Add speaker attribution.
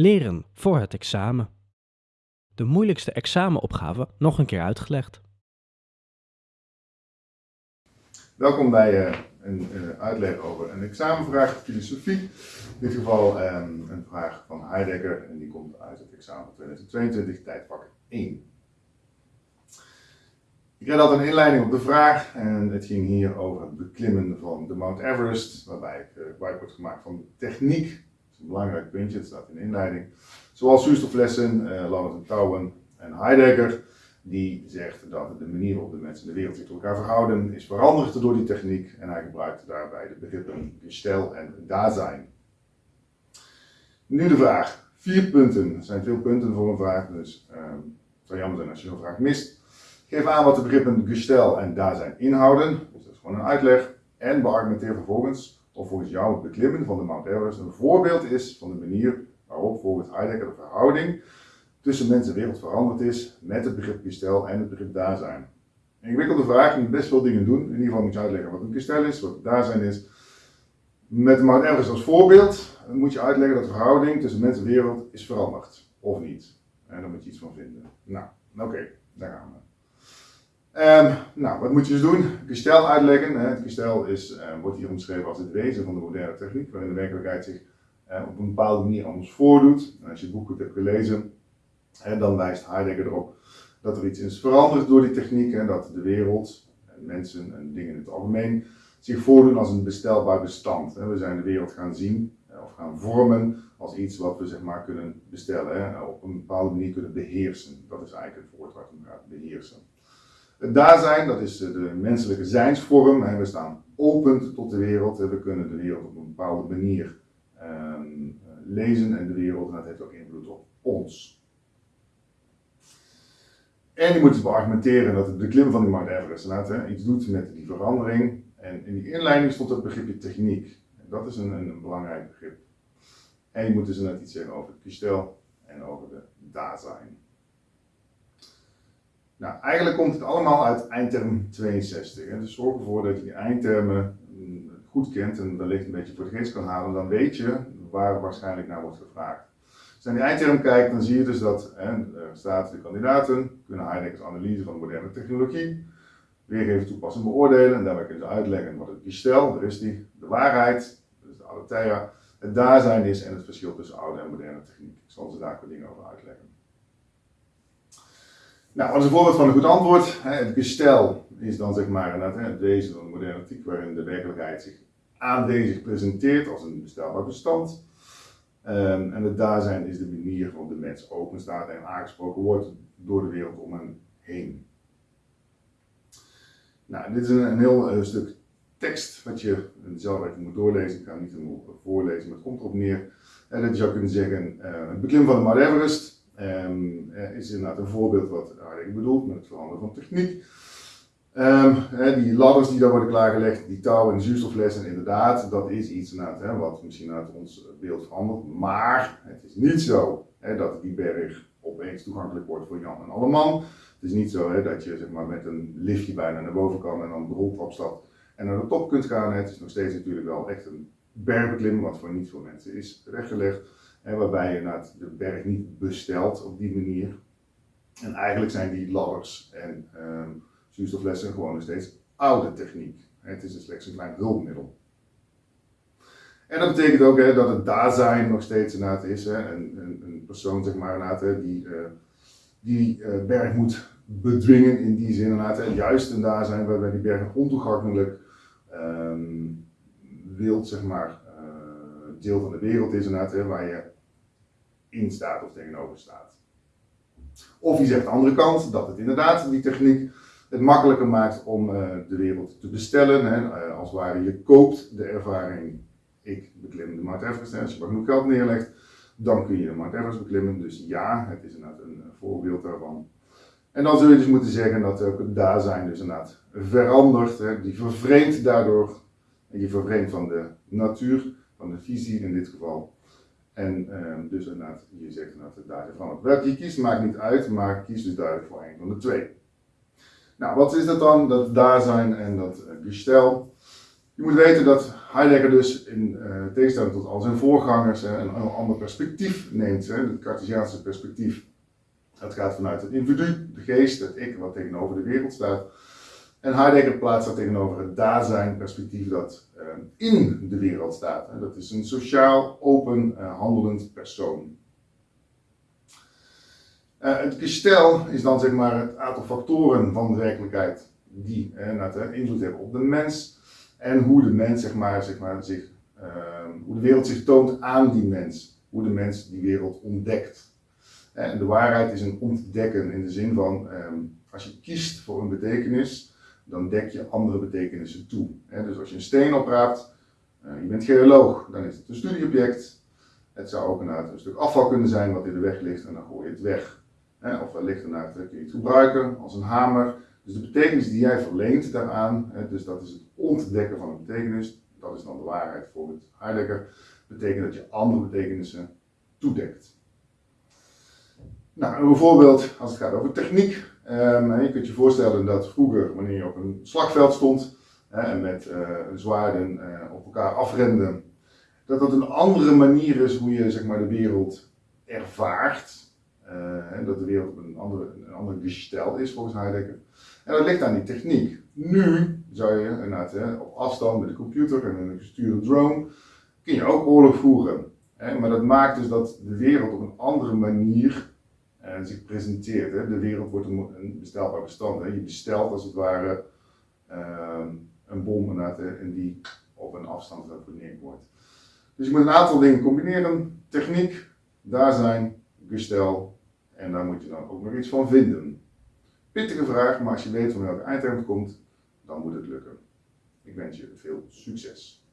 Speaker 1: Leren voor het examen. De moeilijkste examenopgave nog een keer uitgelegd.
Speaker 2: Welkom bij uh, een uh, uitleg over een examenvraag filosofie. In dit geval um, een vraag van Heidegger en die komt uit het examen 2022, tijdvak 1. Ik reed altijd een inleiding op de vraag en het ging hier over het beklimmen van de Mount Everest, waarbij ik uh, gebruik wordt gemaakt van techniek. Een belangrijk puntje, het staat in de inleiding. Zoals zuurstoflessen, uh, Lannert Touwen en Heidegger, die zegt dat de manier waarop de mensen in de wereld zich tot elkaar verhouden is veranderd door die techniek en hij gebruikt daarbij de begrippen gestel en Dasein. Nu de vraag. Vier punten. Er zijn veel punten voor een vraag, dus uh, het zou jammer zijn als je een vraag mist. Geef aan wat de begrippen gestel en daar zijn inhouden, dus dat is gewoon een uitleg, en beargumenteer vervolgens of volgens jou het beklimmen van de Mount Everest een voorbeeld is van de manier waarop volgens Heidegger de verhouding tussen mens en wereld veranderd is met het begrip gestel en het begrip daar zijn. Een ingewikkelde vraag, moet best veel dingen doen. In ieder geval moet je uitleggen wat een gestel is, wat daar zijn is. Met de Mount Everest als voorbeeld moet je uitleggen dat de verhouding tussen mens en wereld is veranderd, of niet. En daar moet je iets van vinden. Nou, oké, daar gaan we. Um, nou, wat moet je dus doen? Gestel uitleggen. Het gestel is, uh, wordt hier omschreven als het wezen van de moderne techniek, waarin de werkelijkheid zich uh, op een bepaalde manier anders voordoet. Als je het boek goed hebt gelezen, uh, dan wijst Heidegger erop dat er iets is veranderd door die techniek en dat de wereld, en mensen en dingen in het algemeen, zich voordoen als een bestelbaar bestand. We zijn de wereld gaan zien of gaan vormen als iets wat we zeg maar kunnen bestellen, op een bepaalde manier kunnen beheersen. Dat is eigenlijk het woord waar het om beheersen. Het daar zijn, dat is de menselijke zijnsvorm. We staan open tot de wereld. We kunnen de wereld op een bepaalde manier ehm, lezen en de wereld, heeft ook invloed op ons. En je moet dus beargumenteren dat het beklimmen van die Mount Everest iets doet met die verandering. En in die inleiding stond het begripje techniek. Dat is een, een, belangrijk begrip. En je moet dus net iets zeggen over het gestel en over de Dasein. Nou, eigenlijk komt het allemaal uit eindterm 62. Hè. Dus zorg ervoor dat je die eindtermen mm, goed kent en wellicht een beetje voor de geest kan halen. Dan weet je waar waarschijnlijk naar wordt gevraagd. Als je naar die eindterm kijkt, dan zie je dus dat er staat de kandidaten kunnen Heideggers analyse van de moderne technologie weergeven, toepassen en beoordelen. En daarbij kunnen ze uitleggen wat het gestel, daar is die, de waarheid, dus de aletheia, het daar zijn is en het verschil tussen oude en moderne techniek. Ik zal ze daar wat dingen over uitleggen. Nou, als een voorbeeld van een goed antwoord, het gestel is dan zeg maar het wezen van de moderne ethiek waarin de werkelijkheid zich aandezig presenteert als een bestelbaar bestand. Um, en het daar zijn is de manier waarop de mens open staat en aangesproken wordt door de wereld om hem heen. Nou, dit is een, heel uh, stuk tekst wat je zelf even moet doorlezen. Ik ga niet helemaal voorlezen, maar het komt erop neer. En dat je zou kunnen zeggen, uh, het beklim van de Mount Everest Um, is inderdaad een voorbeeld wat ik bedoelt met het veranderen van techniek. Um, die ladders die daar worden klaargelegd, die touwen en zuurstoflessen, inderdaad, dat is iets inderdaad, wat misschien uit ons beeld verandert. Maar het is niet zo dat die berg opeens toegankelijk wordt voor Jan en Alleman. Het is niet zo dat je zeg maar, met een liftje bijna naar boven kan en dan de roltrap stapt en naar de top kunt gaan. Het is nog steeds natuurlijk wel echt een bergbeklimmen, wat voor niet veel mensen is waarbij je de berg niet bestelt op die manier. En eigenlijk zijn die ladders en um, zuurstoflessen gewoon nog steeds oude techniek. Het is dus slechts een klein hulpmiddel. En dat betekent ook hè, dat het zijn nog steeds inderdaad is. Hè, een, een, persoon zeg maar, inderdaad, die uh, die uh, berg moet bedwingen in die zin. Inderdaad, hè, juist een zijn waarbij die berg ontoegankelijk um, zeg maar, deel van de wereld is. Inderdaad, hè, waar je in staat of tegenover staat. Of je zegt de andere kant, dat het inderdaad die techniek het makkelijker maakt om uh, de wereld te bestellen. Hè. Uh, als het ware, je koopt de ervaring, ik beklim de Mount Everest, als je maar genoeg geld neerlegt, dan kun je de Mount Everest beklimmen. Dus ja, het is inderdaad een, een voorbeeld daarvan. En dan zul je dus moeten zeggen dat ook het daar zijn dus inderdaad verandert, hè, die vervreemdt daardoor, en je vervreemdt van de natuur, van de visie in dit geval, en um, dus inderdaad, je zegt inderdaad het daar van het je kiest maakt niet uit, maar kies dus duidelijk voor een van de twee. Nou, wat is dat dan, dat daar zijn en dat gestel? Je moet weten dat Heidegger dus in uh, tegenstelling tot al zijn voorgangers een, een ander perspectief neemt, hè, het Cartesiaanse perspectief. Dat gaat vanuit het individu, de geest, het ik, wat tegenover de wereld staat. En Heidegger plaatst dat tegenover het dasein perspectief dat uh, in de wereld staat. Dat is een sociaal, open, uh, handelend persoon. het gestel is dan zeg maar het aantal factoren van de werkelijkheid die invloed hebben op de mens en hoe de mens zeg maar, zeg maar, zich, ehm, hoe de wereld zich toont aan die mens. Hoe de mens die wereld ontdekt. En de waarheid is een ontdekken in de zin van, ehm, als je kiest voor een betekenis, dan dek je andere betekenissen toe. Dus als je een steen opraapt, uh, je bent geoloog, dan is het een studieobject. Het zou ook een, een stuk afval kunnen zijn wat in de weg ligt en dan gooi je het weg. Of wellicht inderdaad kun je het gebruiken als een hamer. Dus de betekenis die jij verleent daaraan, dus dat is het ontdekken van een betekenis, dat is dan de waarheid volgens Heidegger, betekent dat je andere betekenissen toedekt. Nou, een voorbeeld als het gaat over techniek. Um, je kunt je voorstellen dat vroeger, wanneer je op een slagveld stond en met uh, zwaarden uh, op elkaar afrenden, dat dat een andere manier is hoe je zeg maar, de wereld ervaart. Uh, dat de wereld een andere, een andere gestel is volgens Heidegger. En dat ligt aan die techniek. Nu zou je inderdaad op afstand met een computer en een gestuurde drone, kun je ook oorlog voeren. Hè? Maar dat maakt dus dat de wereld op een andere manier eh, zich presenteert. Hè? De wereld wordt een, bestelbaar bestand. Hè? Je bestelt als het ware uh, een bom en die op een afstand geneerd wordt. Dus je moet een aantal dingen combineren. Techniek, daar zijn, gestel en daar moet je dan ook nog iets van vinden. Pittige vraag, maar als je weet van welke eindterm het komt, dan moet het lukken. Ik wens je veel succes.